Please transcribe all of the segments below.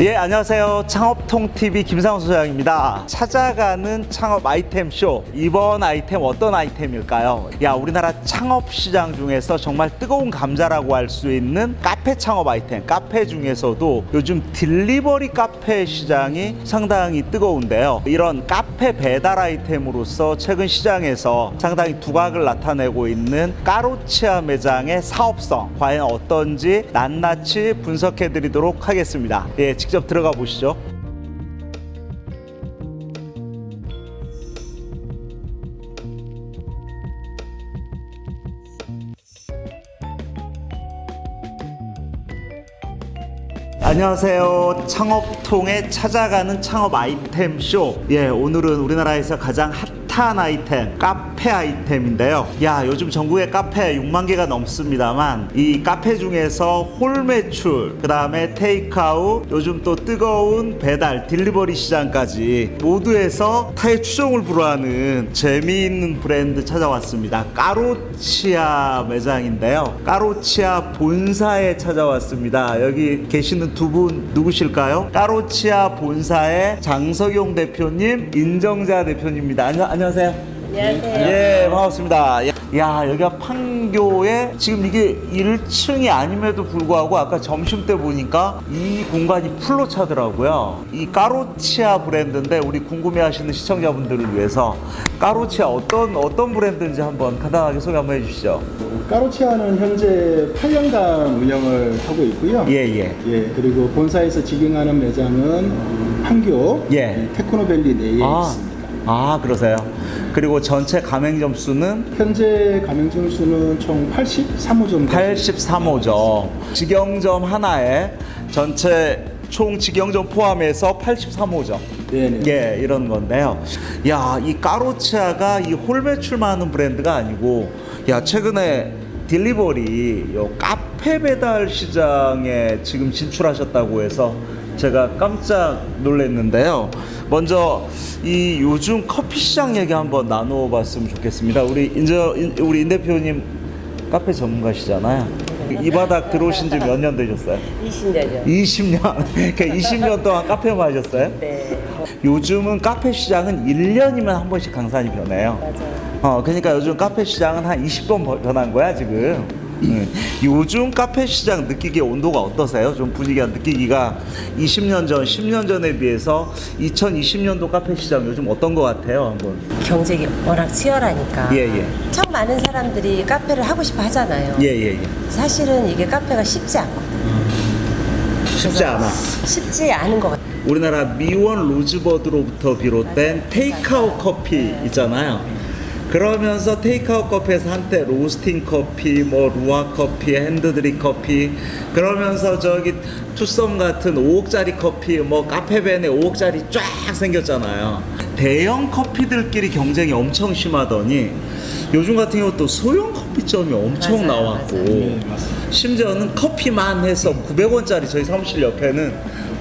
예, 안녕하세요. 창업통TV 김상호 소장입니다. 찾아가는 창업 아이템 쇼. 이번 아이템 어떤 아이템일까요? 야, 우리나라 창업 시장 중에서 정말 뜨거운 감자라고 할 수 있는 카페 창업 아이템. 카페 중에서도 요즘 딜리버리 카페 시장이 상당히 뜨거운데요. 이런 카페 배달 아이템으로서 최근 시장에서 상당히 두각을 나타내고 있는 까로치아 매장의 사업성 과연 어떤지 낱낱이 분석해 드리도록 하겠습니다. 예, 직접 들어가 보시죠. 안녕하세요. 창업통의 찾아가는 창업 아이템 쇼. 예, 오늘은 우리나라에서 가장 핫한 아이템, 카페 아이템인데요. 야, 요즘 전국에 카페 6만 개가 넘습니다만 이 카페 중에서 홀 매출, 그 다음에 테이크아웃, 요즘 또 뜨거운 배달, 딜리버리 시장까지 모두에서 타의 추종을 불허하는 재미있는 브랜드 찾아왔습니다. 까로치아 매장인데요. 까로치아 본사에 찾아왔습니다. 여기 계시는 두 분 누구실까요? 까로치아 본사의 장석용 대표님, 인정자 대표님입니다. 안녕, 안녕하세요. 안녕하세요. 예, 반갑습니다. 야, 여기가 판교에 지금 이게 1층이 아님에도 불구하고 아까 점심 때 보니까 이 공간이 풀로 차더라고요. 이 까로치아 브랜드인데 우리 궁금해 하시는 시청자분들을 위해서 까로치아 어떤 어떤 브랜드인지 한번 간단하게 소개 한번 해 주시죠. 까로치아는 현재 8년간 운영을 하고 있고요. 예, 예. 예, 그리고 본사에서 직영하는 매장은 판교 예. 테크노밸리 내에 아, 있습니다. 아, 그러세요. 그리고 전체 가맹 점 수는 현재 가맹 점 수는 총 83호 정도. 83호점. 직영점 하나에 전체 총 직영점 포함해서 83호점. 네네. 예, 이런 건데요. 야, 이 까로치아가 이 홀 매출만 하는 브랜드가 아니고, 야, 최근에 딜리버리, 요 카페 배달 시장에 지금 진출하셨다고 해서 제가 깜짝 놀랐는데요. 먼저 이 요즘 커피 시장 얘기 한번 나누어 봤으면 좋겠습니다. 우리 인저, 인- 우리 인 대표님 카페 전문가시잖아요. 이 바닥 들어오신 지 몇 년 되셨어요? 20년이요. 20년. 그러니까 20년 동안 카페만 하셨어요? 네. 요즘은 카페 시장은 1년이면 한 번씩 강산이 변해요. 맞아요. 어, 그러니까 요즘 카페 시장은 한 20번 버- 변한 거야, 지금. 음. 요즘 카페 시장 느끼기에 온도가 어떠세요? 좀 분위기가 느끼기가 20년 전, 10년 전에 비해서 2020년도 카페 시장 요즘 어떤 것 같아요? 한번. 경쟁이 워낙 치열하니까. 예, 예. 참 많은 사람들이 카페를 하고 싶어 하잖아요. 예, 예, 예. 사실은 이게 카페가 쉽지 않거든요. 쉽지 않아. 쉽지 않은 것 같아요. 우리나라 미원 로즈버드로부터 비롯된 테이크아웃 커피 있잖아요. 그러면서 테이크아웃 커피에서 한때 로스팅 커피, 뭐 루왁 커피, 핸드드립 커피 그러면서 저기 투썸 같은 5억짜리 커피, 뭐 카페베네 5억짜리 쫙 생겼잖아요. 대형 커피들끼리 경쟁이 엄청 심하더니 요즘 같은 경우 또 소형 커피점이 엄청 맞아요, 나왔고 맞아요. 네. 심지어는 커피만 해서 900원짜리 저희 사무실 옆에는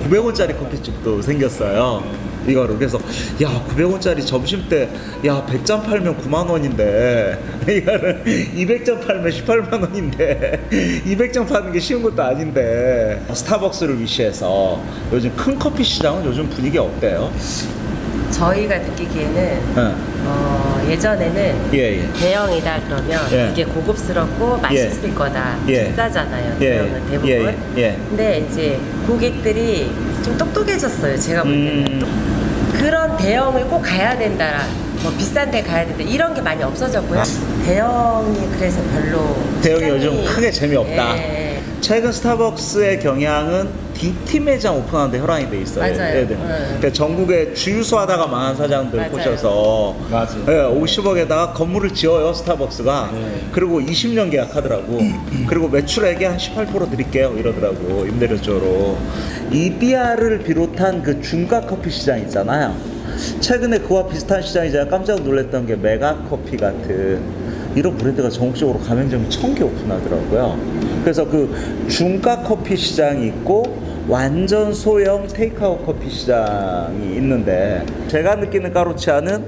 900원짜리 커피집도 생겼어요. 이거를 그래서 야 900원짜리 점심 때야 100잔 팔면 9만 원인데 이거를 200잔 팔면 18만 원인데 200잔 파는 게 쉬운 것도 아닌데 스타벅스를 위시해서 요즘 큰 커피 시장은 요즘 분위기 어때요? 저희가 느끼기에는 예. 어, 예전에는 예, 예. 대형이다 그러면 예. 이게 고급스럽고 맛있을 거다. 예. 비싸잖아요. 예. 대형은 대부분. 예, 예, 예. 근데 이제 고객들이 좀 똑똑해졌어요. 제가 볼 때는. 음. 그런 대형을 꼭 가야 된다. 뭐 비싼 데 가야 된다. 이런 게 많이 없어졌고요. 대형이 그래서 별로 대형이 요즘 크게 재미없다. 예. 최근 스타벅스의 경향은 DT 매장 오픈하는데 혈안이 돼 있어요. 맞아요. 얘들. 네. 그러니까 전국에 주유소 하다가 망한 사장들 맞아요. 꼬셔서 맞아요. 예, 50억에다가 건물을 지어요 스타벅스가. 네. 그리고 20년 계약하더라고. 그리고 매출액에 한 18% 드릴게요 이러더라고 임대료 쪽으로. 이비아를 비롯한 그 중가 커피 시장 있잖아요. 최근에 그와 비슷한 시장이 제가 깜짝 놀랐던 게 메가커피 같은 이런 브랜드가 전국적으로 가맹점이 천 개 오픈하더라고요. 그래서 그 중가 커피 시장이 있고 완전 소형 테이크아웃 커피 시장이 있는데 제가 느끼는 까로치아는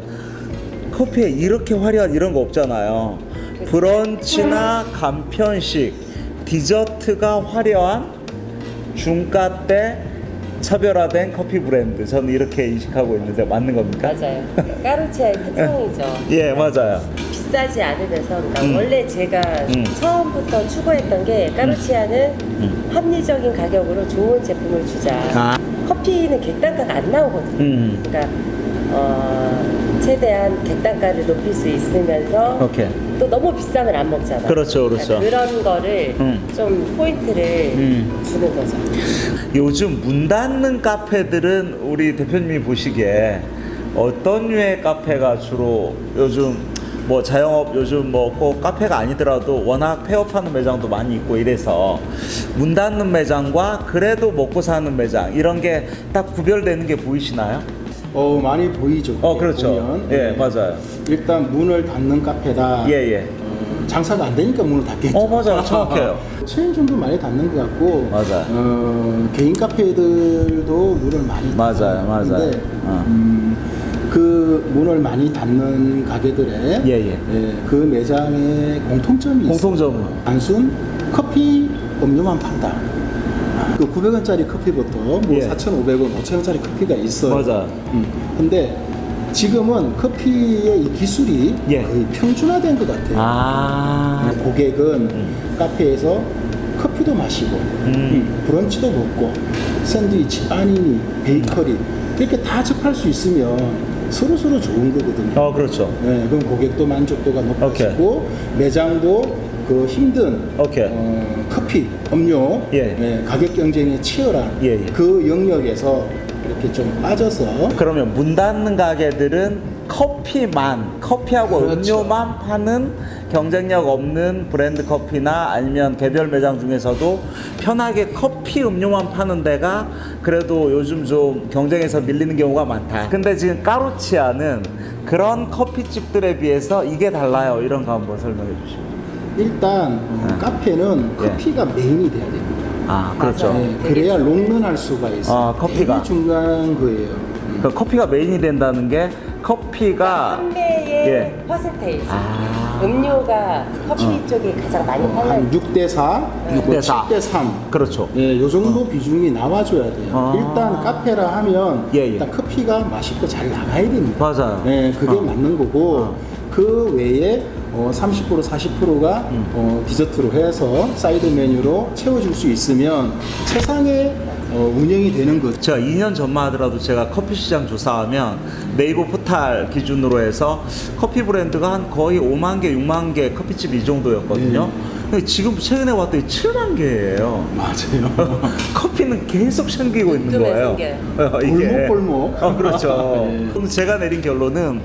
커피에 이렇게 화려한 이런 거 없잖아요. 브런치나 간편식, 디저트가 화려한 중가 때 차별화된 커피 브랜드. 저는 이렇게 인식하고 있는데 맞는 겁니까? 맞아요. 까루치아의 특성이죠. 예, 맞아요. 비싸지 않으면서 그러니까 음. 원래 제가 음. 처음부터 추구했던 게 까루치아는 음. 합리적인 가격으로 좋은 제품을 주자. 아. 커피는 객단가가 안 나오거든요. 음. 그러니까 어, 최대한 객단가를 높일 수 있으면서 오케이. 또 너무 비싸면 안 먹잖아. 그렇죠, 그렇죠. 그러니까 그런 거를 음. 좀 포인트를 음. 주는 거죠. 요즘 문 닫는 카페들은 우리 대표님이 보시기에 어떤 류의 카페가 주로 요즘 뭐 자영업 요즘 뭐 꼭 카페가 아니더라도 워낙 폐업하는 매장도 많이 있고 이래서 문 닫는 매장과 그래도 먹고 사는 매장 이런 게 딱 구별되는 게 보이시나요? 어 많이 보이죠. 어 그렇죠. 보면. 예 네. 맞아요. 일단 문을 닫는 카페다. 예 예. 어, 장사가 안 되니까 문을 닫겠죠. 어, 맞아요. 정확해요. 체인점도 많이 닫는 것 같고. 맞아요. 어, 개인 카페들도 문을 많이 맞아요, 맞아요. 닫는데, 어. 음, 그 문을 많이 닫는 가게들의 예, 예. 그 매장의 공통점이 공통점은? 있어요. 단순 커피 음료만 판다. 그 900원짜리 커피부터 뭐 예. 4,500원, 5,000원짜리 커피가 있어요. 맞아요. 음, 근데 지금은 커피의 이 기술이 예. 거의 평준화된 것 같아요. 아. 고객은 카페에서 커피도 마시고 음, 브런치도 먹고 샌드위치, 빠니니, 베이커리 이렇게 다 접할 수 있으면 서로 서로 좋은 거거든요. 어 그렇죠. 네, 그럼 고객도 만족도가 높아지고 매장도 그 힘든 오케이. 어, 커피, 음료 예. 네, 가격 경쟁에 치열한 예, 예. 그 영역에서 이렇게 좀 빠져서 그러면 문 닫는 가게들은 커피만 커피하고 그렇죠. 음료만 파는 경쟁력 없는 브랜드 커피나 아니면 개별 매장 중에서도 편하게 커피 음료만 파는 데가 그래도 요즘 좀 경쟁에서 밀리는 경우가 많다. 근데 지금 까루치아는 그런 커피집들에 비해서 이게 달라요. 이런 거 한번 설명해 주시죠. 일단 어, 네. 카페는 예. 커피가 메인이 돼야 됩니다. 아 그렇죠. 네, 그래야 롱런할 수가 있어요. 아, 커피가. 중요한 거예요. 음. 그 커피가 메인이 된다는 게 커피가 판매의 예. 퍼센테이지. 아. 음료가 커피 쪽이 가장 많이 팔려 한 6대 4, 육대 사. 7대 3. 그렇죠. 예, 요 정도 비중이 나와줘야 돼요. 아. 일단 카페라 하면 예, 예. 일단 커피가 맛있고 잘 나가야 됩니다. 맞아요. 예, 그게 어. 맞는 거고 어. 그 외에 어, 30% 40%가 음. 어, 디저트로 해서 사이드 메뉴로 채워줄 수 있으면 최상의 어, 운영이 되는 거죠. 제가 2년 전만 하더라도 제가 커피 시장 조사하면 네이버 포탈 기준으로 해서 커피 브랜드가 한 거의 5만 개, 6만 개 커피집 이 정도였거든요. 네. 근데 지금 최근에 왔더니 7만 개예요. 맞아요. 커피는 계속 생기고 있는 거예요. 어. 골목골목. 어, 그렇죠. 네. 그럼 제가 내린 결론은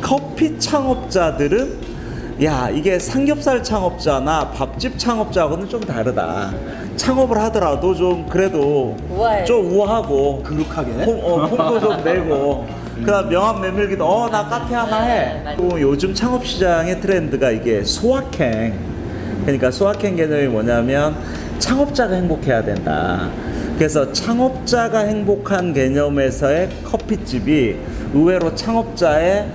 커피 창업자들은 야 이게 삼겹살 창업자나 밥집 창업자하고는 좀 다르다. 창업을 하더라도 좀 그래도 우아해. 좀 우아하고 그룩하게. 폼, 어, 폼도 좀 내고 그다음 명함 내밀기도 어 나 카페 하나 해. 네. 또 요즘 창업 시장의 트렌드가 이게 소확행. 그러니까 소확행 개념이 뭐냐면 창업자가 행복해야 된다. 그래서 창업자가 행복한 개념에서의 커피집이 의외로 창업자의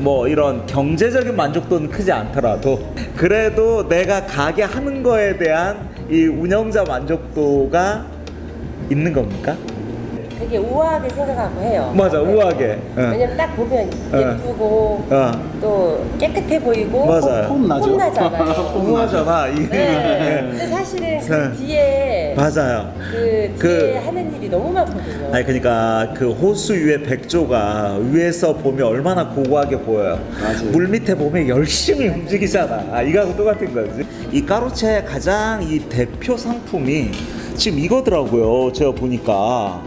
뭐 이런 경제적인 만족도는 크지 않더라도 그래도 내가 가게 하는 거에 대한 이 운영자 만족도가 있는 겁니까? 되게 우아하게 생각하고 해요. 맞아, 우아하게. 응. 왜냐면 딱 보면 응. 예쁘고 어. 또 깨끗해 보이고 맞아요. 폼 나죠. 폼나잖아요. 이게. 네. 근데 사실은 네. 그 뒤에 맞아요. 그 그- 뒤에 하는 일이 너무 많거든요. 아니 그러니까 그 호수 위에 백조가 위에서 보면 얼마나 고고하게 보여요. 맞아요. 물 밑에 보면 열심히 움직이잖아. 아, 이거하고 똑같은 거지. 이 까루체의 가장 이 대표 상품이 지금 이거더라고요. 제가 보니까.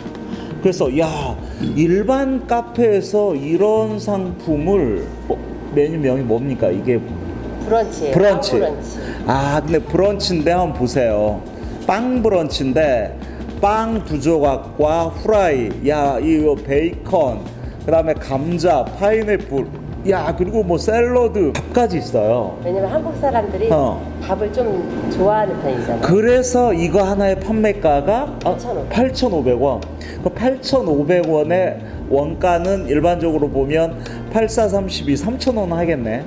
그래서 야 일반 카페에서 이런 상품을 어, 메뉴명이 뭡니까? 이게. 브런치. 빵 브런치. 아, 근데 브런치인데 한번 보세요. 빵 브런치인데 빵 두 조각과 후라이, 야, 이거 베이컨, 그 다음에 감자, 파인애플, 야, 그리고 뭐 샐러드, 밥까지 있어요. 왜냐면 한국 사람들이 어. 밥을 좀 좋아하는 편이잖아요. 그래서 이거 하나의 판매가가 아, 8,500원. 8,500원. 그 8,500원의 원가는 일반적으로 보면 8432 3,000원 하겠네.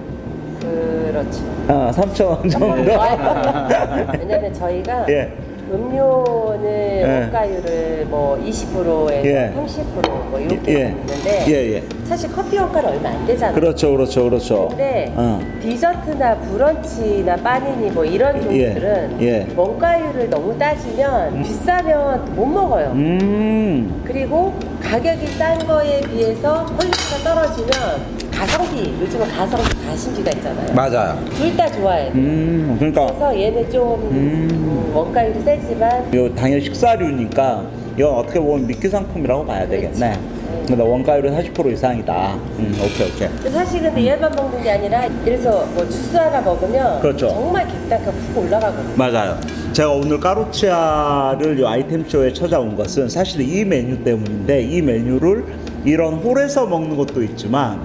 그렇죠. 아, 3,000원 정도. 왜냐면 저희가 예. 음료는 원가율을 뭐 20%에서 예. 30%뭐 이렇게 예. 있는데 예, 예. 사실 커피 원가는 얼마 안 되잖아요. 그렇죠, 그렇죠, 그렇죠. 근데 어. 디저트나 브런치나 파니니 뭐 이런 종류들은 예. 원가율을 너무 따지면 비싸면 못 먹어요. 음. 그리고 가격이 싼 거에 비해서 퀄리티가 떨어지면 가성비 요즘은 가성비 가심비가 있잖아요. 맞아요. 둘 다 좋아해. 음, 그러니까 그래서 얘는 좀 음. 음, 원가율이 세지만 요 당연 식사류니까 이건 어떻게 보면 미끼 상품이라고 봐야 되겠네. 그렇지. 근 데 원가율은 40% 이상이다. 음, 오케이, 오케이. 사실 근데 얘만 먹는 게 아니라 그래서 뭐 주스 하나 먹으면 그렇죠. 정말 객단가 훅 올라가거든요. 맞아요. 제가 오늘 까루치아를 이 아이템쇼에 찾아온 것은 사실 이 메뉴 때문인데 이 메뉴를 이런 홀에서 먹는 것도 있지만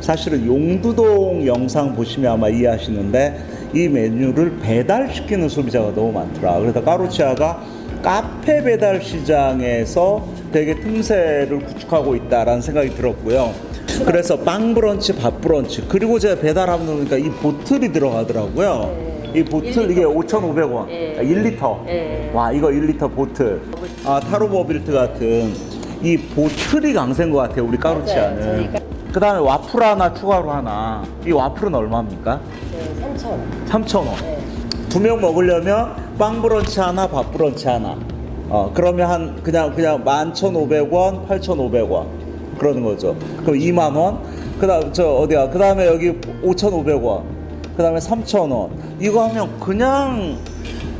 사실은 용두동 영상 보시면 아마 이해하시는데 이 메뉴를 배달시키는 소비자가 너무 많더라. 그래서 까루치아가 카페 배달 시장에서 되게 틈새를 구축하고 있다라는 생각이 들었고요. 그래서 빵 브런치, 밥 브런치 그리고 제가 배달하면 보니까 이 보틀이 들어가더라고요. 네. 이 보틀 이게 5,500원. 예. 1리터. 예. 와, 이거 1리터 보틀. 아, 타로버빌트 같은 이 보틀이 강세인 것 같아요, 우리 까루치아는. 그 다음에 와플 하나 추가로 하나. 이 와플은 얼마입니까? 네, 3천 원. 3,000원. 네. 두명 먹으려면 빵 브런치 하나, 밥 브런치 하나. 어, 그러면 한 그냥 그냥 11,500원, 8,500원. 그러는 거죠. 그럼 2만 원. 그다음 저 어디야? 그다음에 여기 5,500원. 그다음에 3,000원. 이거 하면 그냥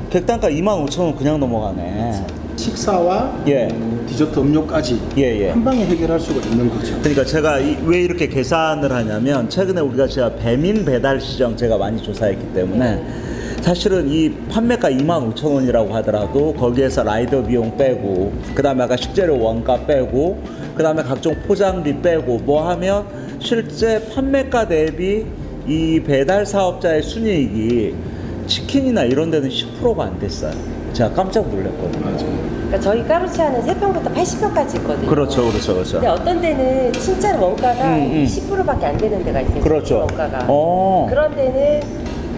객단가 2만 5천원 그냥 넘어가네. 식사와 예. 어, 디저트 음료까지 예, 예. 한 방에 해결할 수가 있는 거죠. 그러니까 제가 이- 왜 이렇게 계산을 하냐면 최근에 우리가 제가 배민 배달 시장 제가 많이 조사했기 때문에 사실은 이 판매가 2만 5천 원이라고 하더라도 거기에서 라이더 비용 빼고 그 다음에 아까 식재료 원가 빼고 그 다음에 각종 포장비 빼고 뭐 하면 실제 판매가 대비 이 배달 사업자의 순이익이 치킨이나 이런 데는 10%가 안 됐어요. 제가 깜짝 놀랐거든요. 그러니까 저희 까루치아는 3평부터 80평까지 있거든요. 그렇죠, 그렇죠, 그렇죠. 근데 어떤 데는 진짜 원가가 음, 음. 20%밖에 안 되는 데가 있어요. 그렇죠. 원가가. 어. 그런 데는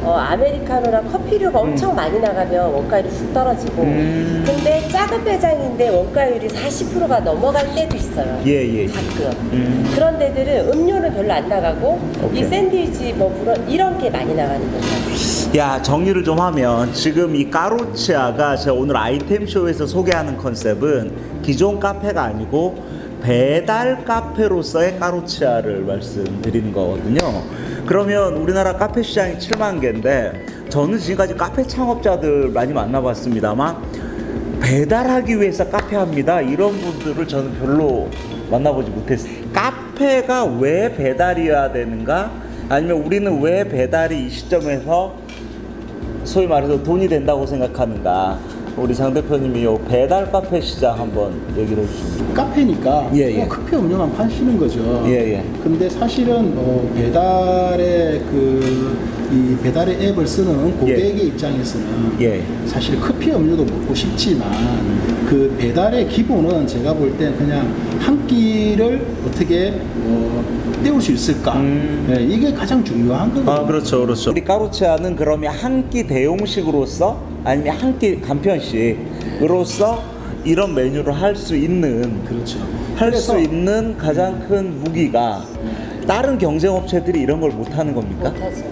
어, 아메리카노나 커피류가 엄청 많이 나가면 원가율이 훅 떨어지고 음. 근데 작은 매장인데 원가율이 40%가 넘어갈 때도 있어요. 예, 예. 가끔. 음. 그런 데들은 음료는 별로 안 나가고 오케이. 이 샌드위치 뭐 그런 이런 게 많이 나가는 거죠. 야 정리를 좀 하면 지금 이 까루치아가 제가 오늘 아이템쇼에서 소개하는 컨셉은 기존 카페가 아니고 배달 카페로서의 까루치아를 말씀드리는 거거든요 그러면 우리나라 카페 시장이 7만 개인데 저는 지금까지 카페 창업자들 많이 만나봤습니다만 배달하기 위해서 카페 합니다. 이런 분들을 저는 별로 만나보지 못했어요. 카페가 왜 배달이어야 되는가? 아니면 우리는 왜 배달이 이 시점에서 소위 말해서 돈이 된다고 생각하는가 우리 장 대표님이 요 배달 카페 시장 한번 얘기를 해주십니다 카페니까 예, 예. 뭐 커피 음료만 파시는 거죠. 예, 예. 근데 사실은 어, 배달의 그 이 배달의 앱을 쓰는 고객의 입장에서는 예. 사실 커피 음료도 먹고 싶지만 그 배달의 기본은 제가 볼 때 그냥 한 끼를 어떻게 어, 때울 수 있을까 음. 네, 이게 가장 중요한 거거든요. 아 그렇죠 그렇죠 우리 까루치아는 그러면 한 끼 대용식으로서 아니면 한 끼 간편식으로서 이런 메뉴를 할 수 있는 그렇죠. 할 수 있는 가장 큰 무기가 다른 경쟁업체들이 이런 걸 못하는 겁니까? 못하지.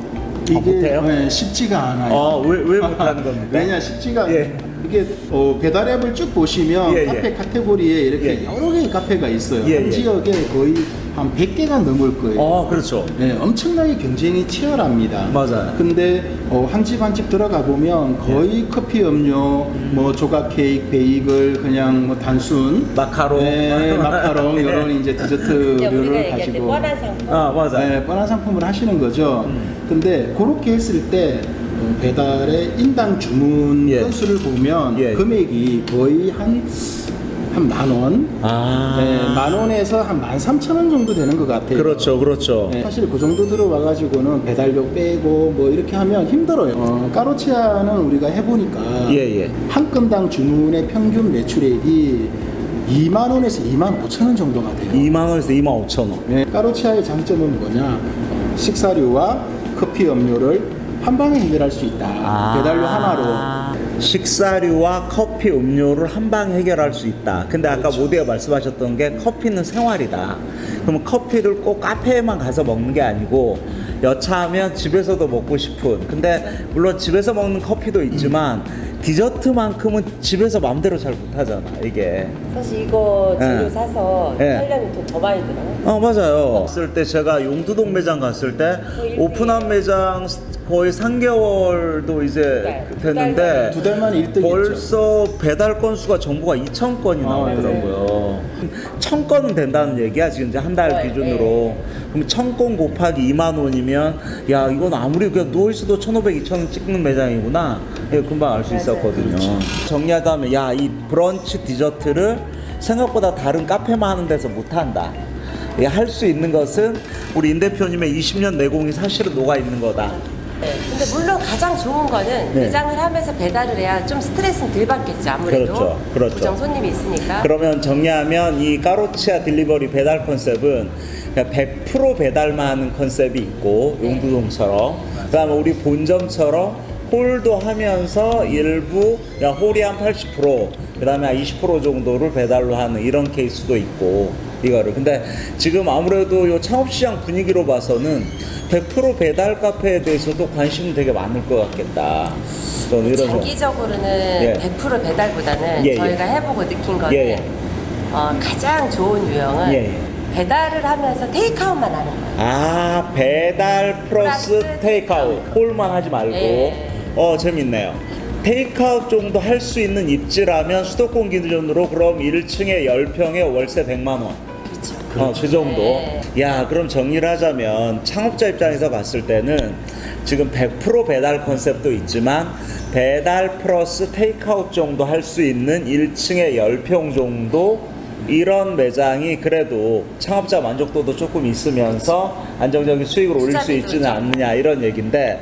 이게 못해요? 네, 쉽지가 않아요. 아, 왜, 왜 못하는 겁니까? 왜냐 쉽지가 예. 이게 어, 배달 앱을 쭉 보시면 예, 예. 카페 카테고리에 이렇게 예. 여러 개의 카페가 있어요. 예, 한 예. 지역에 거의 한 100개가 넘을 거예요. 아 그렇죠 네, 엄청나게 경쟁이 치열합니다. 맞아요. 근데 어, 한집 한 집 들어가 보면 거의 커피 음료, 뭐 조각 케이크, 베이글, 그냥 뭐 단순 마카롱 네, 마카롱 네. 이런 이제 그냥 우리가 디저트류를 가지고 뻔한 상품. 아 맞아 네, 뻔한 상품을 하시는 거죠. 음. 근데 그렇게 했을 때 어, 배달의 인당 주문 예. 건수를 보면 예. 금액이 거의 한 한 만 원, 아 네, 만 원에서 한 만 삼천 원 정도 되는 것 같아요. 그렇죠 그렇죠 네, 사실 그 정도 들어와 가지고는 배달료 빼고 뭐 이렇게 하면 힘들어요. 어, 까로치아는 우리가 해보니까 예, 예. 한 건당 주문의 평균 매출액이 2만 원에서 2만 5천 원 정도가 돼요. 2만 원에서 2만 5천 원 네, 까로치아의 장점은 뭐냐? 어, 식사류와 커피 음료를 한 방에 해결할 수 있다. 아. 배달료 하나로. 식사류와 커피, 음료를 한 방에 해결할 수 있다. 근데 아까 모두가 말씀하셨던 게 커피는 생활이다. 그러면 커피를 꼭 카페에만 가서 먹는 게 아니고 여차하면 집에서도 먹고 싶은. 근데 물론 집에서 먹는 커피도 있지만 디저트만큼은 집에서 마음대로 잘 못하잖아. 이게. 사실 이거 재료 예. 사서 예. 하려면 돈더 많이 들어요. 어 맞아요. 갔을 때 제가 용두동 매장 갔을 때 거의 오픈한 매장 거의 3개월도 이제 두 달, 됐는데 두 달 만에 1등이었죠. 벌써 배달 건수가 정부가 2천 건이 아, 나오더라고요. 1천 건은 된다는 얘기야 지금 이제 한달 네, 기준으로. 그럼 1천 건 곱하기 2만 원이면 야 이건 아무리 그냥 누워 있어도 1,500, 2,000원 찍는 매장이구나. 예, 금방 알 수. 있었거든요. 정리하자면 야 이 브런치 디저트를 생각보다 다른 카페만 하는 데서 못 한다. 예, 할수 있는 것은 우리 임 대표님의 20년 내공이 사실은 녹아 있는 거다. 네. 근데 물론 가장 좋은 거는 네. 매장을 하면서 배달을 해야 좀 스트레스는 덜 받겠죠. 아무래도 그렇죠. 그렇죠. 고정 손님이 있으니까. 그러면 정리하면 이 까로치아 딜리버리 배달 컨셉은 그냥 100% 배달만 하는 컨셉이 있고 용두동처럼 그다음에 우리 본점처럼 홀도 하면서 일부 그냥 홀이 한 80% 그 다음에 한 20% 정도를 배달로 하는 이런 케이스도 있고 이거를 근데 지금 아무래도 요 창업시장 분위기로 봐서는 100% 배달 카페에 대해서도 관심이 되게 많을 것 같겠다. 이런. 장기적으로는 예. 100% 배달보다는 예, 예. 저희가 해보고 느낀 거는 예, 예. 어, 가장 좋은 유형은 예, 예. 배달을 하면서 테이크아웃만 하는 거예요. 아 배달 플러스 테이크아웃 홀만 하지 말고 예. 어 재밌네요 테이크아웃 정도 할 수 있는 입지라면 수도권 기준으로 그럼 1층에 10평에 월세 100만 원 그렇죠. 어, 그 정도. 네. 야, 그럼 정리를 하자면 창업자 입장에서 봤을 때는 지금 100% 배달 컨셉도 있지만 배달 플러스 테이크아웃 정도 할 수 있는 1층에 10평 정도 이런 매장이 그래도 창업자 만족도도 조금 있으면서 안정적인 수익을 올릴 수 있지는 좀. 않느냐 이런 얘기인데